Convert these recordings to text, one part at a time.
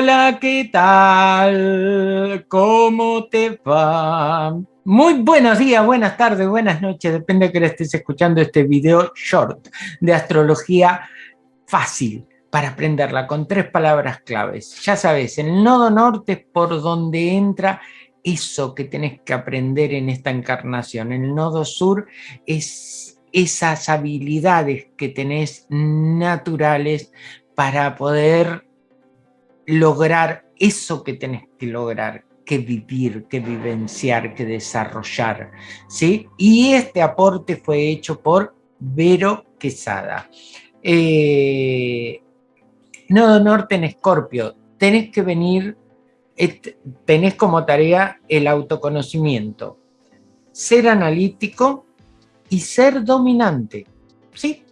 Hola, ¿qué tal? ¿Cómo te va? Muy buenos días, buenas tardes, buenas noches, depende de que estés escuchando este video short de astrología fácil para aprenderla con tres palabras claves. Ya sabes, el nodo norte es por donde entra eso que tenés que aprender en esta encarnación. El nodo sur es esas habilidades que tenés naturales para poder lograr eso que tenés que lograr, que vivir, que vivenciar, que desarrollar. ¿sí? Y este aporte fue hecho por Vero Quesada. Eh, Nodo Norte en Escorpio, tenés que venir, tenés como tarea el autoconocimiento, ser analítico y ser dominante. ¿sí?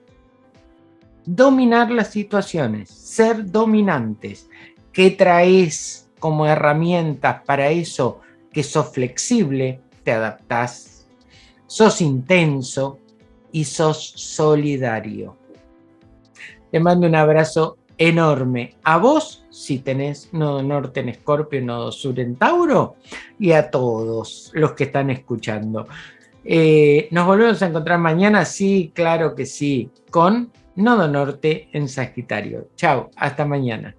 Dominar las situaciones, ser dominantes. ¿Qué traes como herramientas para eso? Que sos flexible, te adaptás, sos intenso y sos solidario. Te mando un abrazo enorme a vos, si tenés nodo norte en Escorpio, nodo sur en Tauro, y a todos los que están escuchando. Eh, ¿Nos volvemos a encontrar mañana? Sí, claro que sí, con nodo norte en Sagitario. Chao, hasta mañana.